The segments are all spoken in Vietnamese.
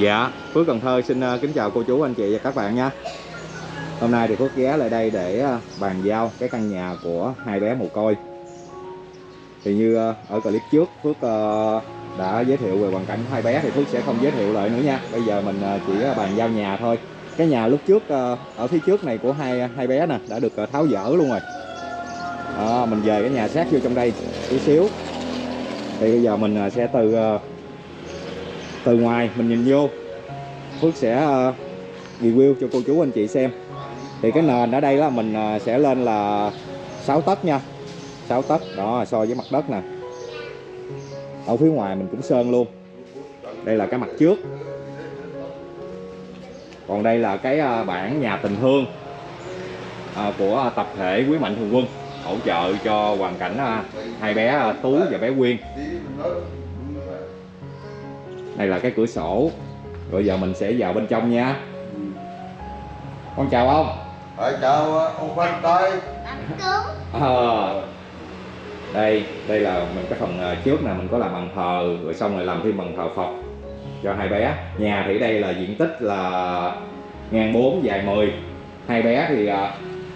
Dạ, Phước Cần Thơ xin ờ, kính chào cô chú anh chị và các bạn nha. Hôm nay thì Phước ghé lại đây để ờ, bàn giao cái căn nhà của hai bé mồ côi. Thì như ờ, ở clip trước Phước đã giới thiệu về hoàn cảnh của hai bé thì Phước sẽ không giới thiệu lại nữa nha. Bây giờ mình chỉ bàn giao nhà thôi. Cái nhà lúc trước ở phía trước này của hai hai bé nè đã được tháo dỡ luôn rồi. À, Mình về cái nhà sát vô trong đây tí xíu. Thì bây giờ mình sẽ từ từ ngoài mình nhìn vô. Phước sẽ ờ, review cho cô chú anh chị xem. Thì cái nền ở đây là mình ờ, sẽ lên là 6 tấc nha. 6 tấc, đó, so với mặt đất nè. Ở phía ngoài mình cũng sơn luôn. Đây là cái mặt trước. Còn đây là cái ờ, bản nhà tình thương của tập thể quý mạnh thường quân, hỗ trợ cho hoàn cảnh hai bé Tú và bé Quyên đây là cái cửa sổ. Rồi giờ mình sẽ vào bên trong nha. Con chào ông. Rồi chào ông Văn Tây à, đây đây là mình cái phần ờ, trước nè mình có làm bằng thờ rồi xong rồi làm thêm bằng thờ Phật cho hai bé. Nhà thì đây là diện tích là ngang 4 dài 10 hai bé thì ờ,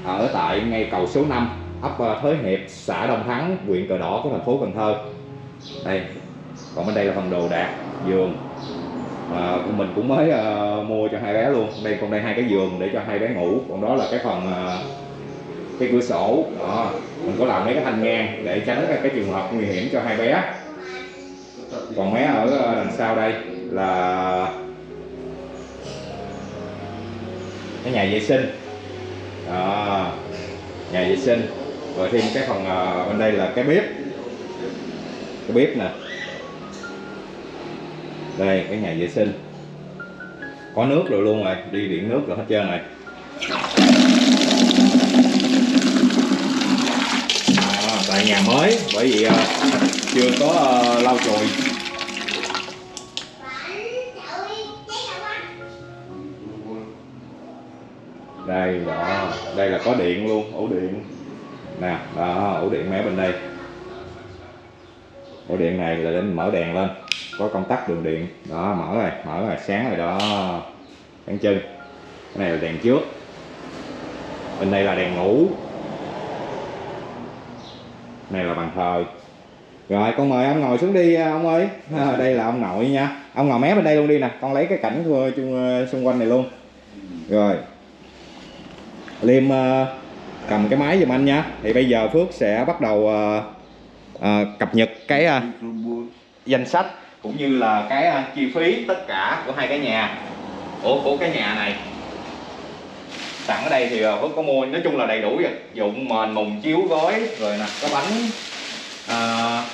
ở tại ngay cầu số 5 ấp ờ, Thới Hiệp xã Đông Thắng huyện Cờ Đỏ của thành phố Cần Thơ. Đây còn bên đây là phần đồ đạc giường. À, mình cũng mới uh, mua cho hai bé luôn. Đây còn đây hai cái giường để cho hai bé ngủ. Còn đó là cái phần uh, cái cửa sổ. Đó. mình có làm mấy cái thanh ngang để tránh cái, cái trường hợp nguy hiểm cho hai bé. Còn bé ở ờ, đằng sau đây là cái nhà vệ sinh. Đó. nhà vệ sinh. Rồi thêm cái phần uh, bên đây là cái bếp. Cái bếp nè đây cái nhà vệ sinh. Có nước rồi luôn rồi đi điện nước rồi hết trơn rồi. À, tại nhà mới bởi vì uh, chưa có uh, lau chùi. Đây đó đây là có điện luôn ổ điện. Nè đó ổ điện mé bên đây. Ổ điện này là để mở đèn lên có công tắc đường điện. Đó mở rồi mở rồi sáng rồi đó. Sáng chân. Cái này là đèn trước. Bên đây là đèn ngủ. Này là bàn thờ. Rồi con mời ông ngồi xuống đi à, ông ơi. À, đây là ông nội nha. Ông ngồi mé bên đây luôn đi nè. Con lấy cái cảnh của, chung, à, xung quanh này luôn. Rồi. Liêm uh, cầm cái máy giùm anh nha. Thì bây giờ phước sẽ bắt đầu uh, uh, cập nhật cái uh, danh sách cũng như là cái uh, chi phí tất cả của hai cái nhà. Của của cái nhà này. Sẵn ở đây thì Phước có mua nói chung là đầy đủ rồi. Dụng mền mùng chiếu gói rồi nè có bánh uh,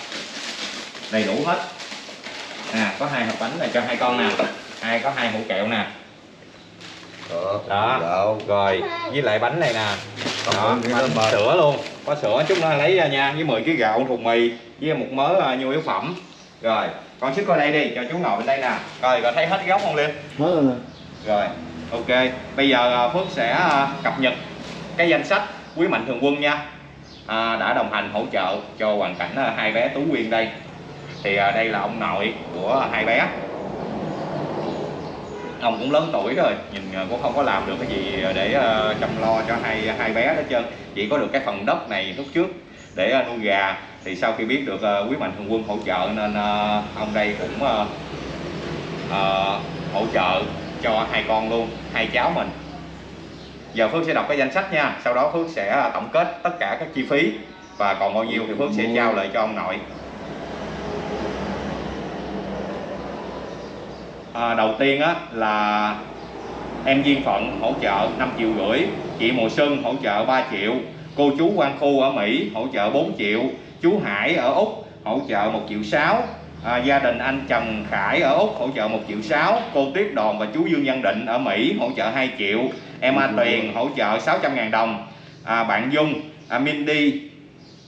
đầy đủ hết. Nè có hai hộp bánh này cho hai con nè. Hai có hai hũ kẹo nè. Đó. rồi với lại bánh này nè. Đó, bánh sữa luôn. Có sữa chút nữa lấy nha với 10 kg gạo thùng mì với một mớ nhu yếu phẩm rồi con sức coi đây đi cho chú ngồi bên đây nè. Rồi rồi thấy hết góc không liên hết rồi ok. Bây giờ phước sẽ cập nhật cái danh sách quý mạnh thường quân nha. À, đã đồng hành hỗ trợ cho hoàn cảnh hai bé tú quyên đây. Thì à, đây là ông nội của hai bé. Ông cũng lớn tuổi rồi nhìn cũng không có làm được cái gì để chăm lo cho hai hai bé hết trơn. Chỉ có được cái phần đất này lúc trước để uh, nuôi gà. Thì sau khi biết được uh, quý mạnh thường quân hỗ trợ nên uh, ông đây cũng hỗ trợ cho hai con luôn hai cháu mình. Giờ Phước sẽ đọc cái danh sách nha sau đó Phước sẽ tổng kết tất cả các chi phí và còn bao nhiêu thì Phước sẽ trao lại cho ông nội. À, đầu tiên á là em duyên phận hỗ trợ 5 triệu rưỡi chị mùa xuân hỗ trợ 3 triệu cô chú quan khu ở mỹ hỗ trợ 4 triệu. Chú hải ở úc hỗ trợ 1 triệu 6 à, gia đình anh Trần Khải ở úc hỗ trợ 1 triệu 6 cô Tiếp Đòn và chú Dương Văn Định ở Mỹ hỗ trợ 2 triệu. Em A Tuyền hỗ trợ 600 ngàn đồng. À, bạn Dung à, Mindy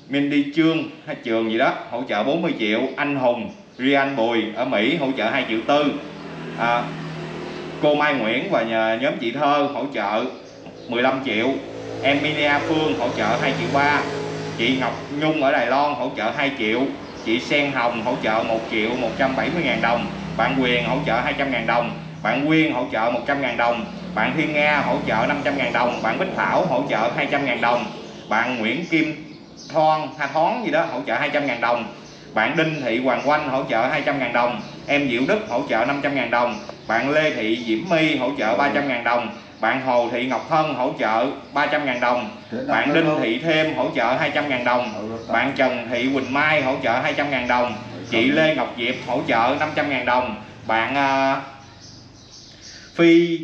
Mindy Trương hay à, trường gì đó hỗ trợ 40 triệu. Anh Hùng Rian Bùi ở Mỹ hỗ trợ 2 triệu tư. À, cô Mai Nguyễn và nhà, nhóm chị Thơ hỗ trợ 15 triệu em Minia Phương hỗ trợ 2 triệu 3 chị Ngọc Nhung ở Đài Loan hỗ trợ 2 triệu chị Sen Hồng hỗ trợ 1 triệu 170 ngàn đồng bạn Quyền hỗ trợ 200 ngàn đồng bạn Quyên hỗ trợ 100.000 đồng bạn Thiên Nga hỗ trợ 500.000 đồng bạn Bích Thảo hỗ trợ 200.000 đồng bạn Nguyễn Kim Thoan hay Thoán gì đó hỗ trợ 200.000 đồng bạn Đinh Thị Hoàng Oanh hỗ trợ 200.000 đồng em Diệu Đức hỗ trợ 500.000 đồng bạn Lê Thị Diễm My hỗ trợ 300.000 đồng bạn Hồ Thị Ngọc Hân hỗ trợ 300.000 đồng. Bạn Đinh Thị Thêm hỗ trợ 200.000 đồng. Bạn Trần Thị Quỳnh Mai hỗ trợ 200.000 đồng. Chị Lê Ngọc Diệp hỗ trợ 500.000 đồng. Bạn uh, Phi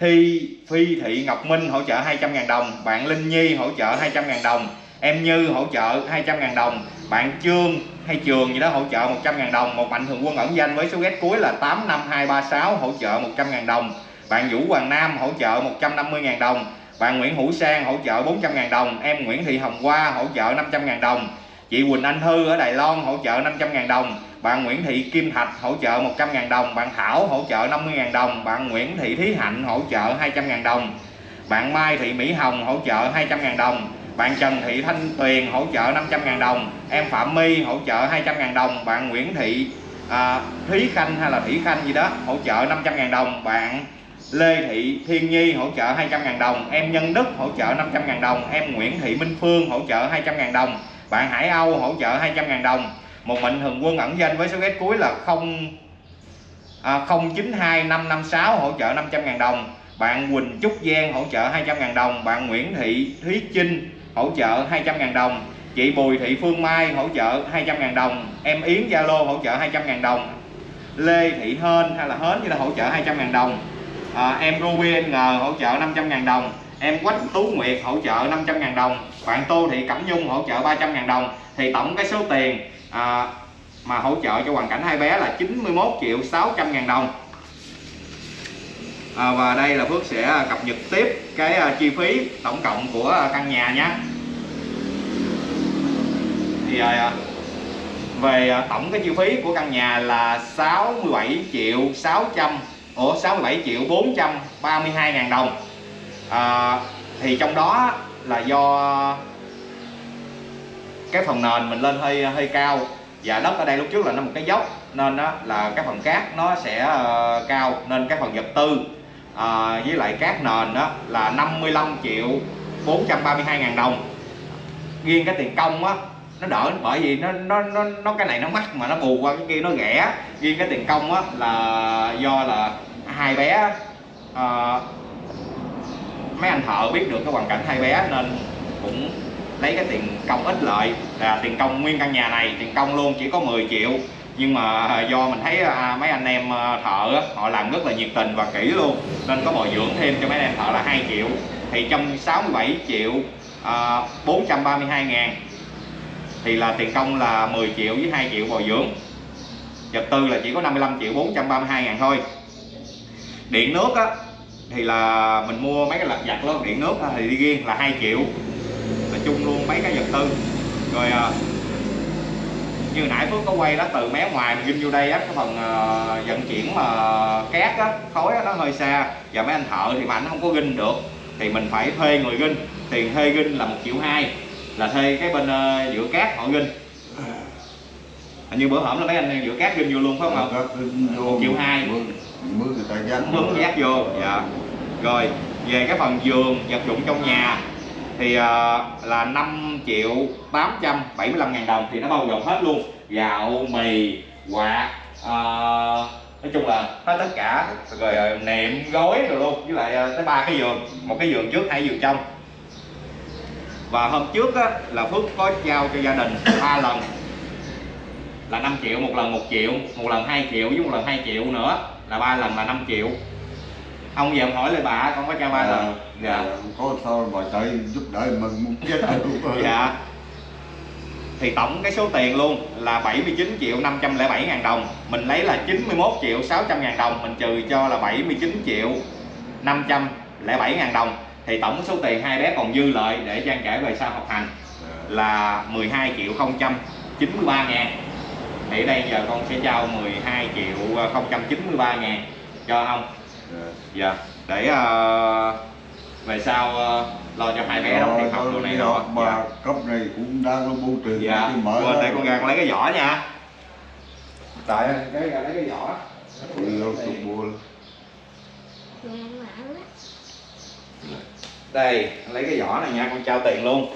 Thi Phi Thị Ngọc Minh hỗ trợ 200.000 đồng. Bạn Linh Nhi hỗ trợ 200.000 đồng. Em Như hỗ trợ 200.000 đồng. Bạn Trương hay Trường gì đó hỗ trợ 100.000 đồng. Một mạnh thường quân ẩn danh với số ghét cuối là 85236 hỗ trợ 100.000 đồng bạn Vũ Hoàng Nam hỗ trợ 150.000 đồng bạn Nguyễn Hữu Sang hỗ trợ 400.000 đồng em Nguyễn Thị Hồng Hoa hỗ trợ 500.000 đồng chị Quỳnh Anh Thư ở Đài Loan hỗ trợ 500.000 đồng bạn Nguyễn Thị Kim Thạch hỗ trợ 100.000 đồng bạn Thảo hỗ trợ 50.000 đồng bạn Nguyễn Thị Thí Hạnh hỗ trợ 200.000 đồng bạn Mai Thị Mỹ Hồng hỗ trợ 200.000 đồng bạn Trần Thị Thanh Tuyền hỗ trợ 500.000 đồng em Phạm My hỗ trợ 200.000 đồng bạn Nguyễn Thị à, Thúy Khanh hay là Thủy Khanh gì đó hỗ trợ 500.000 đồng bạn Lê Thị Thiên Nhi hỗ trợ 200.000 đồng em Nhân Đức hỗ trợ 500.000 đồng em Nguyễn Thị Minh Phương hỗ trợ 200.000 đồng bạn Hải Âu hỗ trợ 200.000 đồng một mệnh thường quân ẩn danh với số ghét cuối là 0 à, 092556 hỗ trợ 500.000 đồng bạn Quỳnh Trúc Giang hỗ trợ 200.000 đồng bạn Nguyễn Thị Thúy Trinh hỗ trợ 200.000 đồng chị Bùi Thị Phương Mai hỗ trợ 200.000 đồng em Yến Zalo hỗ trợ 200.000 đồng Lê Thị Hên hay là Hến như là hỗ trợ 200.000 đồng à, em Ruby N à, hỗ trợ 500.000 đồng. Em Quách Tú Nguyệt hỗ trợ 500.000 đồng. Bạn Tô Thị Cẩm Nhung hỗ trợ 300.000 đồng. Thì tổng cái số tiền à, mà hỗ trợ cho hoàn cảnh hai bé là 91 triệu 600 ngàn đồng. À, và đây là Phước sẽ cập nhật tiếp cái uh, chi phí tổng cộng của à, căn nhà nhé. Thì uh, về uh, tổng cái chi phí của căn nhà là 67 triệu 600 Ủa 67 triệu 432 ngàn đồng. À, thì trong đó là do cái phần nền mình lên hơi hơi cao. Và đất ở đây lúc trước là nó một cái dốc nên đó là cái phần cát nó sẽ uh, cao nên cái phần vật tư uh, với lại cát nền đó là 55 triệu 432 ngàn đồng. Riêng cái tiền công á nó đỡ bởi vì nó nó nó nó cái này nó mắc mà nó bù qua cái kia nó rẻ riêng cái tiền công á là do là hai bé uh, mấy anh thợ biết được cái hoàn cảnh hai bé nên cũng lấy cái tiền công ít lợi là tiền công nguyên căn nhà này tiền công luôn chỉ có 10 triệu. Nhưng mà do mình thấy à, mấy anh em ờ, thợ họ làm rất là nhiệt tình và kỹ luôn. Nên có bồi dưỡng thêm cho mấy anh em thợ là 2 triệu. Thì trong 67 triệu ờ, à, 432 ngàn thì là tiền công là 10 triệu với 2 triệu bồi dưỡng. Vật tư là chỉ có 55 triệu 432 ngàn thôi. Điện nước á thì là mình mua mấy cái lật giặt luôn điện nước thì đi riêng là 2 triệu. Là chung luôn mấy cái vật tư. Rồi à, như nãy Phước có quay đó từ mé ngoài mình ghim vô đây á cái phần uh, vận chuyển mà cát á khối á, nó hơi xa. Và mấy anh thợ thì mà anh không có ginh được thì mình phải thuê người ginh. Tiền thuê ginh là một triệu hai là thuê cái bên uh, giữa cát họ ginh hình như bữa hổm là mấy anh giữa cát ginh vô luôn phải không một triệu hai. Mướn người ta dán mướn giác vô dạ. Rồi về cái phần giường vật dụng trong nhà thì uh, là 5 triệu 875 ngàn đồng thì nó bao gồm hết luôn. Gạo mì quạt uh, nói chung là hết tất cả. Rồi uh, nệm gối rồi luôn với lại uh, tới ba cái giường. Một cái giường trước hai giường trong và hôm trước á, là Phước có giao cho gia đình ba lần. Là 5 triệu một lần 1 triệu một lần 2 triệu với một lần 2 triệu nữa. Là ba lần là 5 triệu. Ông giờ hỏi lại bà con có cho ba à, lần? dạ có sao mà chạy giúp đỡ mình muốn chết dạ. Thì tổng cái số tiền luôn là 79 triệu 507 ngàn đồng. Mình lấy là 91 triệu 600 ngàn đồng. Mình trừ cho là 79 triệu 507 ngàn đồng thì tổng số tiền hai bé còn dư lợi để trang trải về sau học hành là 12 triệu 093 ngàn. Thì đây giờ con sẽ trao 12 triệu 093 ngàn cho ông. Dạ để uh, về sau uh, lo cho hai bé đóng tiền học đồ này nọ mà dạ. cấp này cũng đang có bưu trì dạ quên đây con ra. con lấy cái vỏ nha. Tại cái ra lấy cái vỏ. Tụt bùa đây lấy cái vỏ này nha con trao tiền luôn.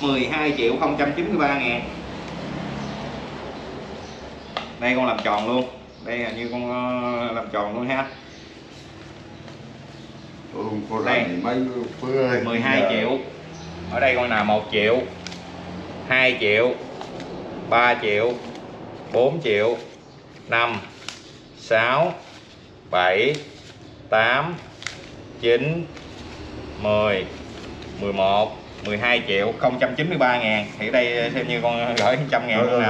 12 triệu 093 ngàn. Đây con làm tròn luôn. Đây là như con ờ, làm tròn luôn ha. Đây. rành gì mấy phước ơi 12 Giờ triệu. Ở đây con nào 1 triệu 2 triệu 3 triệu 4 triệu 5 6 7 8 9 10 11 12 triệu 093 ngàn. Thì ở đây thêm như con gửi 100 ngàn luôn nè.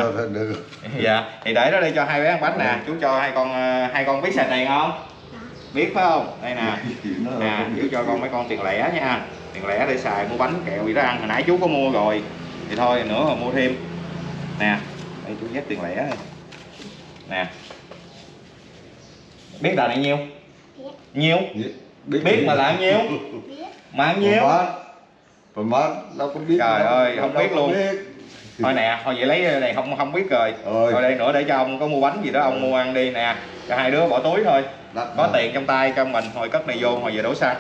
Dạ thì để đó đây cho hai bé ăn bánh nè. Chú cho hai con ờ, hai con biết xài tiền không? Biết phải không? Đây nè. Nè chú biết. cho con mấy con tiền lẻ nha. Tiền lẻ để xài mua bánh kẹo gì đó ăn. Hồi nãy chú có mua rồi. Thì thôi nữa mà mua thêm. Nè đây chú nhét tiền lẻ này nè. Biết là này nhiêu? Nhiêu? Biết. Mà là nhiêu? Mà bao nhiêu má má đâu có biết Trời ơi, không Đâu biết luôn. biết. thôi nè thôi vậy lấy này không không biết rồi. Ơi. thôi đây nữa để cho ông có mua bánh gì đó ông mua ăn đi nè. Cho hai đứa bỏ túi thôi. Đắt có mà. tiền trong tay cho mình hồi cất này vô hồi về đổ xăng.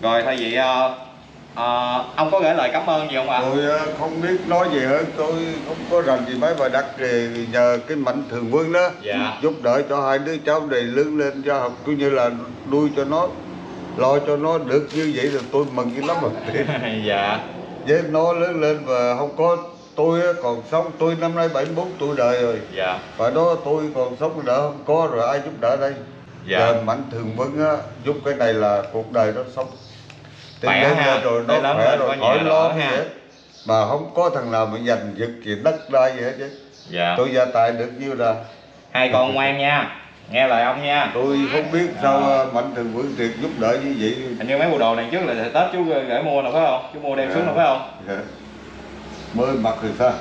Rồi thay vậy ờ, ờ, ông có gửi lời cảm ơn gì không ạ? Tôi ờ, không biết nói gì hết. Tôi không có rành gì mấy bài đắt thì nhờ cái mạnh thường quân đó Dạ. giúp đỡ cho hai đứa cháu này lớn lên cho học cũng như là nuôi cho nó lo cho nó được như vậy là tôi mừng dữ lắm rồi. Dạ. Với nó lớn lên và không có tôi còn sống. Tôi năm nay 74 tuổi đời rồi. Dạ. Và đó tôi còn sống đỡ không có rồi ai giúp đỡ đây? Dạ. Giờ mạnh thường quân á giúp cái này là cuộc đời nó sống. Thì Khỏe ha, rồi nó khỏe rồi khỏi lo ha. mà không có thằng nào mà giành giật gì đất đai gì hết chứ. Dạ. Tôi gia tài được nhiêu là hai con ngoan nha nghe lời ông nha. Tôi không biết sao à, mạnh thường quân thiệt giúp đỡ như vậy. Hình như mấy bộ đồ này trước là tết chú gửi mua nào phải không? Chú mua đem xuống nào phải không? Dạ. mới mặc thì sao?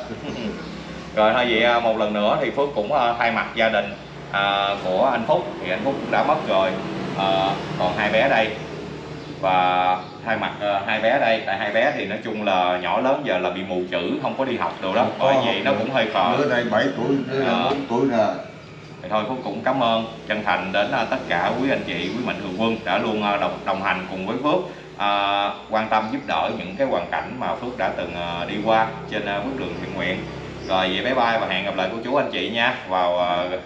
Rồi thôi vậy à, một lần nữa thì Phước cũng à, thay mặt gia đình à, của anh Phúc. Thì anh Phúc cũng đã mất rồi. À, còn hai bé đây. Và thay mặt à, hai bé đây tại hai bé thì nói chung là nhỏ lớn giờ là bị mù chữ không có đi học đồ đó. Bởi vậy nó cũng hơi khờ. Đứa này 7 tuổi đứa này Dạ. 4 tuổi nè thì thôi Phúc cũng cảm ơn chân thành đến à, tất cả quý anh chị quý mạnh thường quân đã luôn à, đồng đồng hành cùng với Phước à, quan tâm giúp đỡ những cái hoàn cảnh mà Phước đã từng à, đi qua trên bước đường thiện nguyện. Rồi vậy bye bye và hẹn gặp lại cô chú anh chị nha vào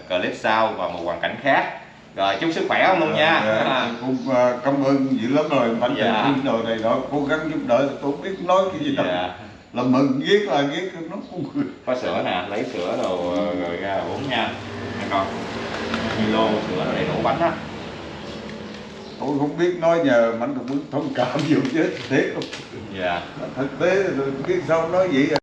clip sau và một hoàn cảnh khác. Rồi chúc sức khỏe ông luôn nha. Dạ, cũng à, cảm ơn dữ lắm rồi mạnh Dạ. quân rồi này đó cố gắng giúp đỡ tôi không biết nói cái gì đâu. Dạ. là mừng viết là viết nó cũng có sữa nè lấy sữa đồ rồi ra uống nha con lô sữa đầy đủ bánh á. Tôi không biết nói nhờ mạnh thường quân thông cảm nhiều chứ thế dạ. Thực tế rồi biết sao nói vậy à.